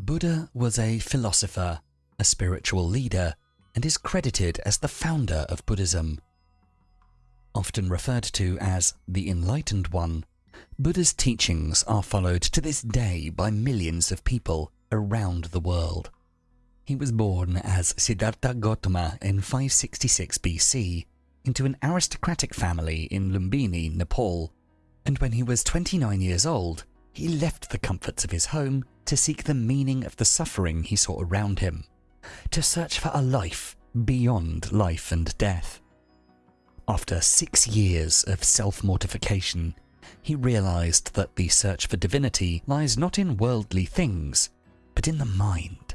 Buddha was a philosopher, a spiritual leader, and is credited as the founder of Buddhism. Often referred to as the Enlightened One, Buddha's teachings are followed to this day by millions of people around the world. He was born as Siddhartha Gautama in 566 BC into an aristocratic family in Lumbini, Nepal, and when he was 29 years old, he left the comforts of his home to seek the meaning of the suffering he saw around him, to search for a life beyond life and death. After six years of self mortification, he realized that the search for divinity lies not in worldly things, but in the mind.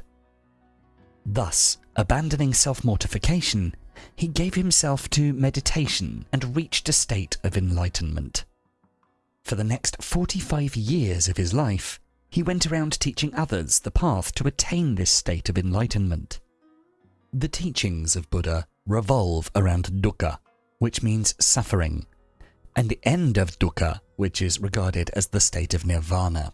Thus, abandoning self mortification, he gave himself to meditation and reached a state of enlightenment. For the next 45 years of his life, he went around teaching others the path to attain this state of enlightenment. The teachings of Buddha revolve around dukkha, which means suffering, and the end of dukkha, which is regarded as the state of nirvana.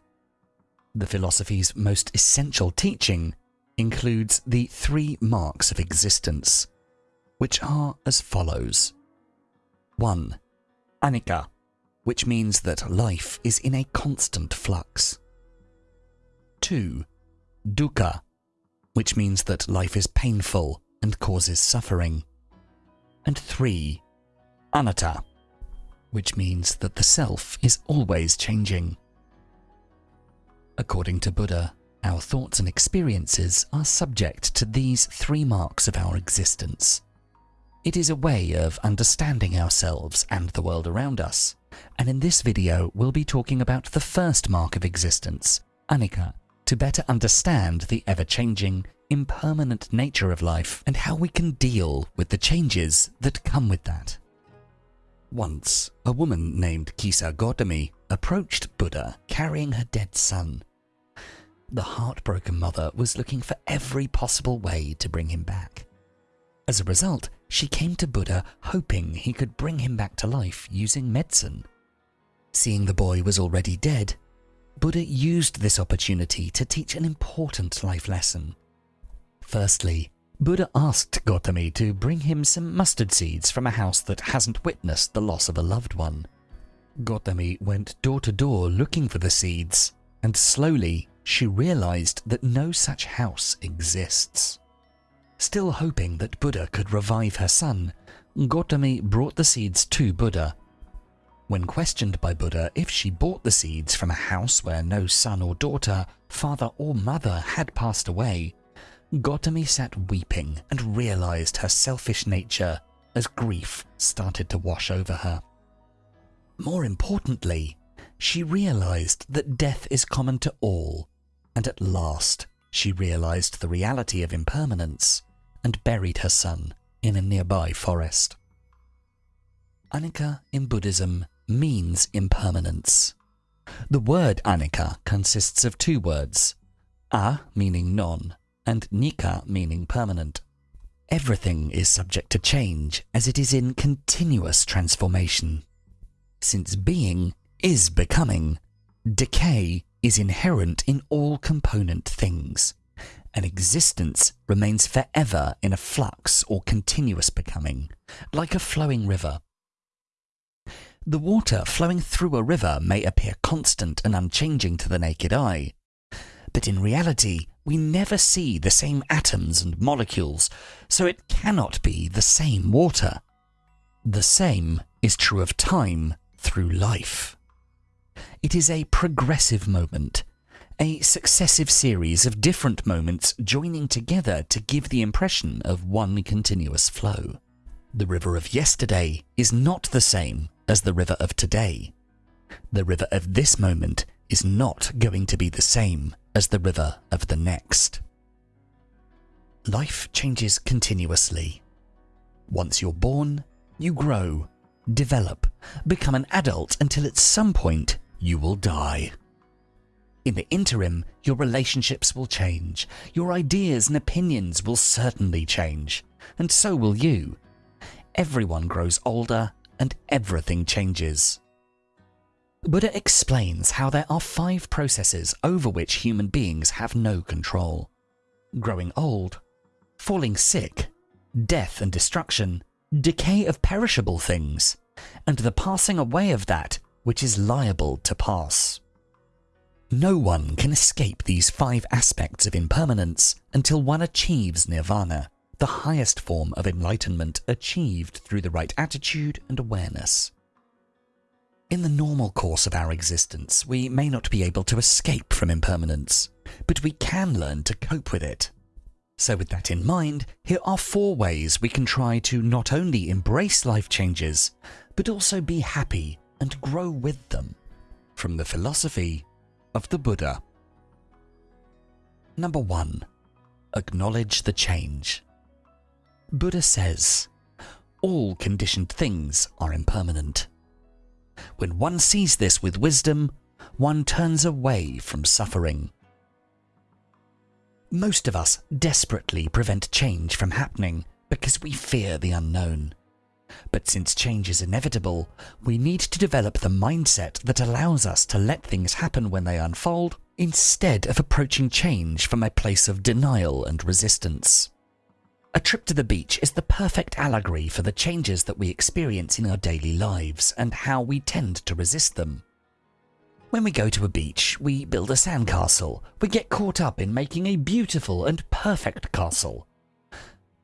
The philosophy's most essential teaching includes the three marks of existence, which are as follows 1. Anicca, which means that life is in a constant flux. 2. Dukkha, which means that life is painful and causes suffering. And 3. Anatta, which means that the self is always changing. According to Buddha, our thoughts and experiences are subject to these three marks of our existence. It is a way of understanding ourselves and the world around us, and in this video we'll be talking about the first mark of existence, anicca, to better understand the ever-changing, impermanent nature of life and how we can deal with the changes that come with that. Once, a woman named Kisa Gotami approached Buddha carrying her dead son. The heartbroken mother was looking for every possible way to bring him back. As a result, she came to Buddha hoping he could bring him back to life using medicine. Seeing the boy was already dead, Buddha used this opportunity to teach an important life lesson. Firstly, Buddha asked Gautami to bring him some mustard seeds from a house that hasn't witnessed the loss of a loved one. Gautami went door to door looking for the seeds, and slowly she realized that no such house exists. Still hoping that Buddha could revive her son, Gautami brought the seeds to Buddha. When questioned by Buddha if she bought the seeds from a house where no son or daughter, father or mother had passed away, Gautami sat weeping and realized her selfish nature as grief started to wash over her. More importantly, she realized that death is common to all, and at last she realized the reality of impermanence and buried her son in a nearby forest. Anicca in Buddhism means impermanence. The word anicca consists of two words, a meaning non, and nicca meaning permanent. Everything is subject to change as it is in continuous transformation. Since being is becoming, decay is inherent in all component things and existence remains forever in a flux or continuous becoming, like a flowing river. The water flowing through a river may appear constant and unchanging to the naked eye, but in reality we never see the same atoms and molecules, so it cannot be the same water. The same is true of time through life. It is a progressive moment, a successive series of different moments joining together to give the impression of one continuous flow. The river of yesterday is not the same as the river of today. The river of this moment is not going to be the same as the river of the next. Life changes continuously. Once you're born, you grow, develop, become an adult until at some point you will die. In the interim, your relationships will change, your ideas and opinions will certainly change, and so will you. Everyone grows older and everything changes. Buddha explains how there are five processes over which human beings have no control growing old, falling sick, death and destruction, decay of perishable things, and the passing away of that which is liable to pass. No one can escape these five aspects of impermanence until one achieves nirvana, the highest form of enlightenment achieved through the right attitude and awareness. In the normal course of our existence, we may not be able to escape from impermanence, but we can learn to cope with it. So with that in mind, here are four ways we can try to not only embrace life changes, but also be happy and grow with them. From the philosophy of the Buddha. Number 1. Acknowledge the change. Buddha says, all conditioned things are impermanent. When one sees this with wisdom, one turns away from suffering. Most of us desperately prevent change from happening because we fear the unknown. But since change is inevitable, we need to develop the mindset that allows us to let things happen when they unfold, instead of approaching change from a place of denial and resistance. A trip to the beach is the perfect allegory for the changes that we experience in our daily lives and how we tend to resist them. When we go to a beach, we build a sandcastle. We get caught up in making a beautiful and perfect castle.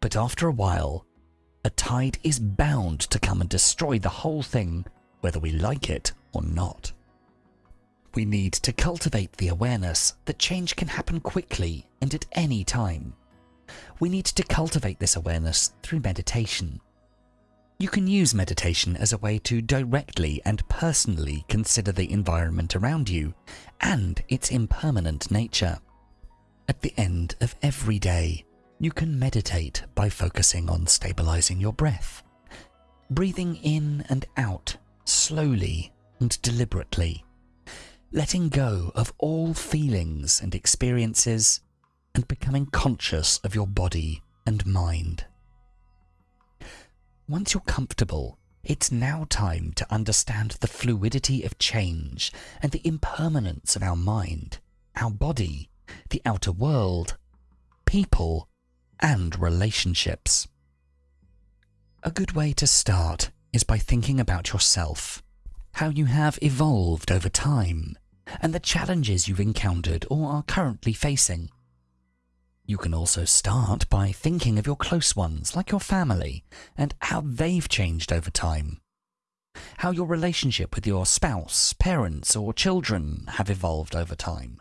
But after a while, a tide is bound to come and destroy the whole thing, whether we like it or not. We need to cultivate the awareness that change can happen quickly and at any time we need to cultivate this awareness through meditation. You can use meditation as a way to directly and personally consider the environment around you and its impermanent nature. At the end of every day, you can meditate by focusing on stabilizing your breath, breathing in and out slowly and deliberately, letting go of all feelings and experiences and becoming conscious of your body and mind. Once you're comfortable, it's now time to understand the fluidity of change and the impermanence of our mind, our body, the outer world, people, and relationships. A good way to start is by thinking about yourself, how you have evolved over time, and the challenges you've encountered or are currently facing. You can also start by thinking of your close ones, like your family, and how they've changed over time. How your relationship with your spouse, parents, or children have evolved over time.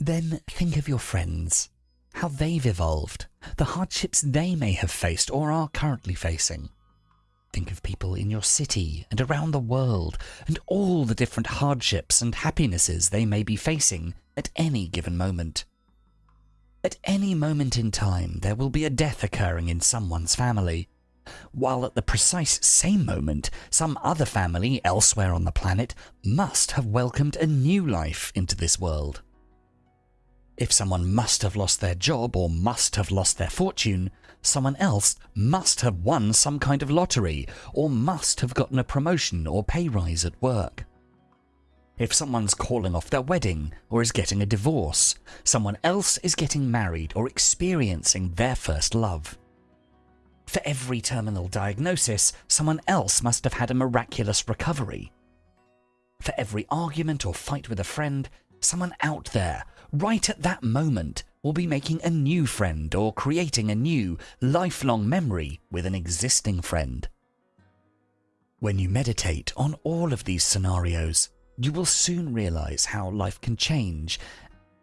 Then think of your friends, how they've evolved, the hardships they may have faced or are currently facing. Think of people in your city and around the world and all the different hardships and happinesses they may be facing at any given moment. At any moment in time, there will be a death occurring in someone's family, while at the precise same moment, some other family elsewhere on the planet must have welcomed a new life into this world. If someone must have lost their job or must have lost their fortune, someone else must have won some kind of lottery or must have gotten a promotion or pay rise at work. If someone's calling off their wedding or is getting a divorce, someone else is getting married or experiencing their first love. For every terminal diagnosis, someone else must have had a miraculous recovery. For every argument or fight with a friend, someone out there, right at that moment, will be making a new friend or creating a new, lifelong memory with an existing friend. When you meditate on all of these scenarios, you will soon realize how life can change,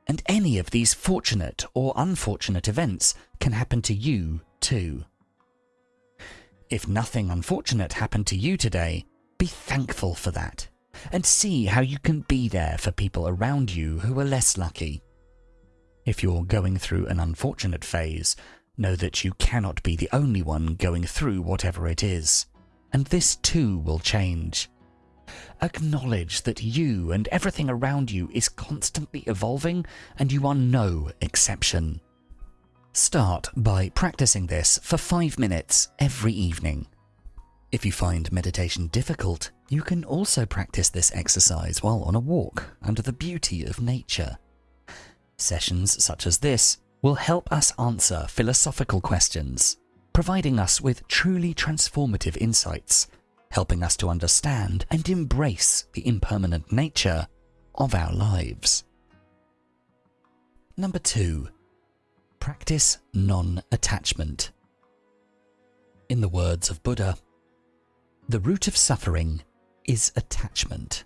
and any of these fortunate or unfortunate events can happen to you too. If nothing unfortunate happened to you today, be thankful for that, and see how you can be there for people around you who are less lucky. If you're going through an unfortunate phase, know that you cannot be the only one going through whatever it is, and this too will change. Acknowledge that you and everything around you is constantly evolving and you are no exception. Start by practicing this for five minutes every evening. If you find meditation difficult, you can also practice this exercise while on a walk under the beauty of nature. Sessions such as this will help us answer philosophical questions, providing us with truly transformative insights, helping us to understand and embrace the impermanent nature of our lives. Number two, practice non-attachment. In the words of Buddha, the root of suffering is attachment.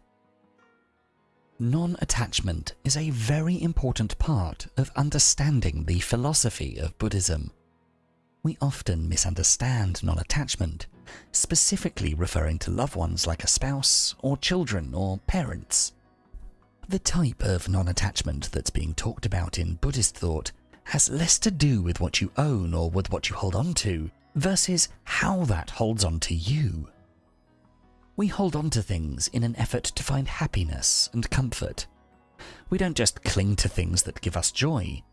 Non-attachment is a very important part of understanding the philosophy of Buddhism. We often misunderstand non-attachment, specifically referring to loved ones like a spouse or children or parents. The type of non-attachment that's being talked about in Buddhist thought has less to do with what you own or with what you hold on to, versus how that holds on to you. We hold on to things in an effort to find happiness and comfort. We don't just cling to things that give us joy.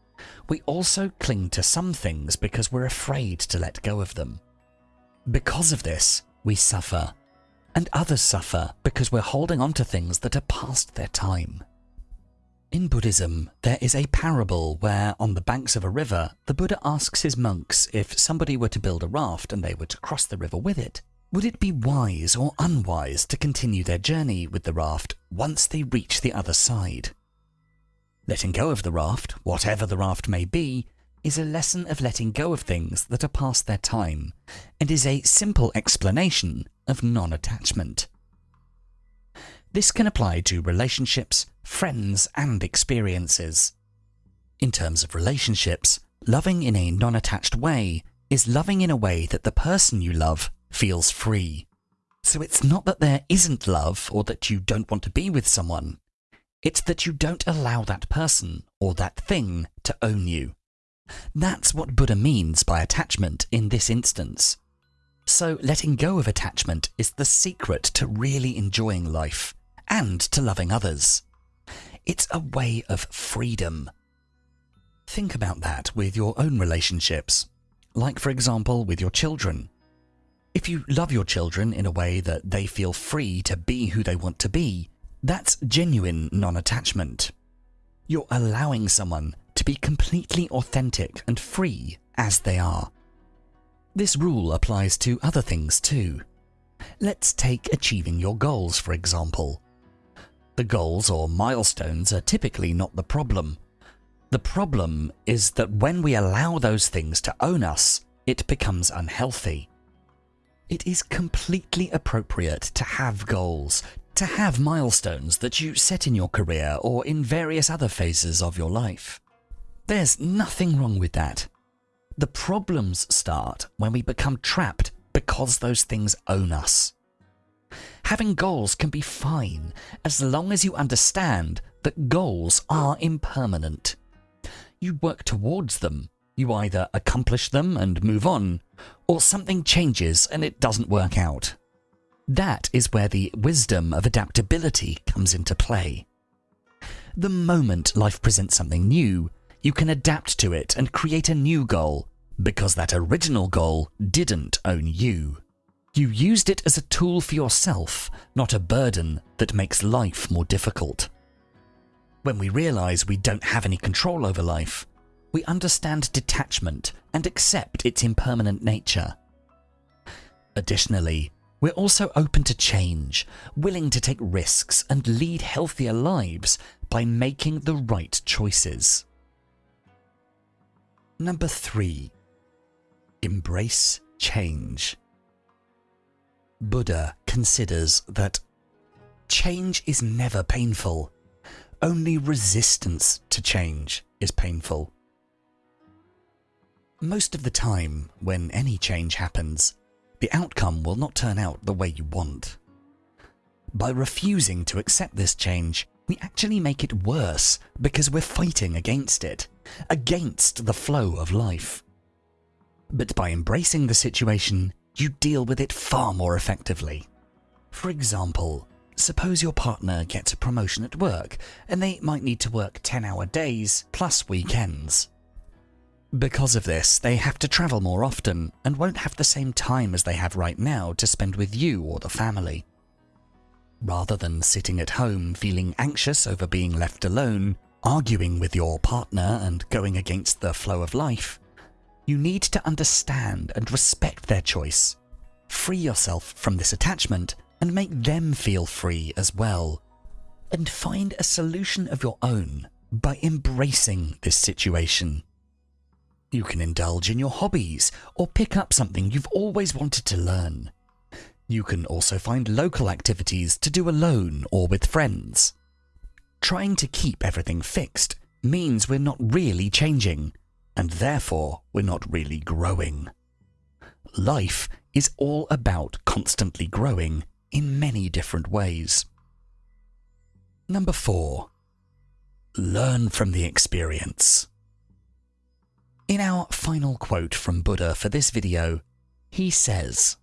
We also cling to some things because we're afraid to let go of them. Because of this, we suffer. And others suffer because we're holding on to things that are past their time. In Buddhism, there is a parable where, on the banks of a river, the Buddha asks his monks if somebody were to build a raft and they were to cross the river with it, would it be wise or unwise to continue their journey with the raft once they reach the other side? Letting go of the raft, whatever the raft may be, is a lesson of letting go of things that are past their time, and is a simple explanation of non-attachment. This can apply to relationships, friends, and experiences. In terms of relationships, loving in a non-attached way is loving in a way that the person you love feels free. So it's not that there isn't love or that you don't want to be with someone. It's that you don't allow that person or that thing to own you. That's what Buddha means by attachment in this instance. So letting go of attachment is the secret to really enjoying life and to loving others. It's a way of freedom. Think about that with your own relationships, like for example with your children. If you love your children in a way that they feel free to be who they want to be, that's genuine non-attachment. You're allowing someone to be completely authentic and free as they are. This rule applies to other things too. Let's take achieving your goals for example. The goals or milestones are typically not the problem. The problem is that when we allow those things to own us, it becomes unhealthy. It is completely appropriate to have goals, to have milestones that you set in your career or in various other phases of your life. There's nothing wrong with that. The problems start when we become trapped because those things own us. Having goals can be fine as long as you understand that goals are impermanent. You work towards them you either accomplish them and move on, or something changes and it doesn't work out. That is where the wisdom of adaptability comes into play. The moment life presents something new, you can adapt to it and create a new goal, because that original goal didn't own you. You used it as a tool for yourself, not a burden that makes life more difficult. When we realise we don't have any control over life, we understand detachment and accept its impermanent nature. Additionally, we're also open to change, willing to take risks and lead healthier lives by making the right choices. Number 3. Embrace change. Buddha considers that change is never painful. Only resistance to change is painful. Most of the time, when any change happens, the outcome will not turn out the way you want. By refusing to accept this change, we actually make it worse because we're fighting against it, against the flow of life. But by embracing the situation, you deal with it far more effectively. For example, suppose your partner gets a promotion at work and they might need to work 10 hour days plus weekends. Because of this, they have to travel more often and won't have the same time as they have right now to spend with you or the family. Rather than sitting at home feeling anxious over being left alone, arguing with your partner and going against the flow of life, you need to understand and respect their choice. Free yourself from this attachment and make them feel free as well. And find a solution of your own by embracing this situation. You can indulge in your hobbies or pick up something you've always wanted to learn. You can also find local activities to do alone or with friends. Trying to keep everything fixed means we're not really changing, and therefore we're not really growing. Life is all about constantly growing in many different ways. Number 4. Learn from the experience. In our final quote from Buddha for this video, he says,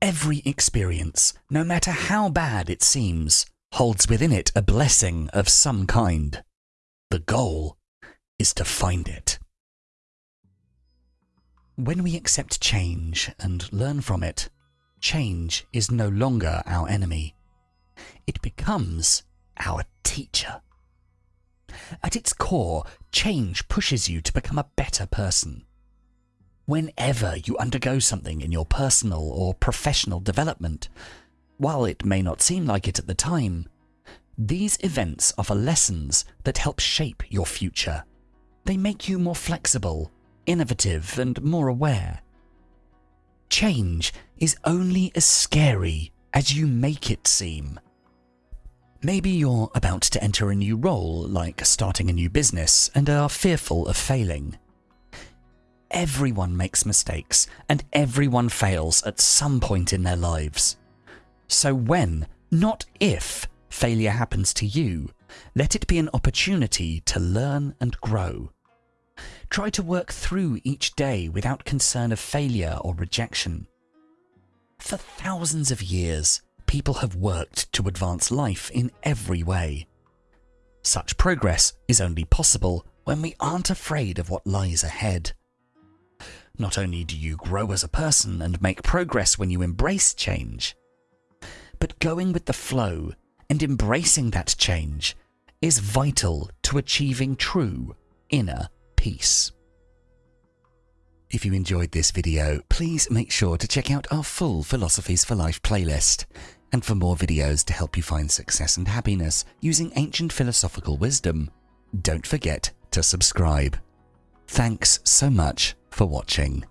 Every experience, no matter how bad it seems, holds within it a blessing of some kind. The goal is to find it. When we accept change and learn from it, change is no longer our enemy. It becomes our teacher. At its core, change pushes you to become a better person. Whenever you undergo something in your personal or professional development, while it may not seem like it at the time, these events offer lessons that help shape your future. They make you more flexible, innovative, and more aware. Change is only as scary as you make it seem. Maybe you're about to enter a new role, like starting a new business, and are fearful of failing. Everyone makes mistakes, and everyone fails at some point in their lives. So when, not if, failure happens to you, let it be an opportunity to learn and grow. Try to work through each day without concern of failure or rejection. For thousands of years, people have worked to advance life in every way. Such progress is only possible when we aren't afraid of what lies ahead. Not only do you grow as a person and make progress when you embrace change, but going with the flow and embracing that change is vital to achieving true inner peace. If you enjoyed this video, please make sure to check out our full Philosophies for Life playlist. And for more videos to help you find success and happiness using ancient philosophical wisdom, don't forget to subscribe. Thanks so much for watching.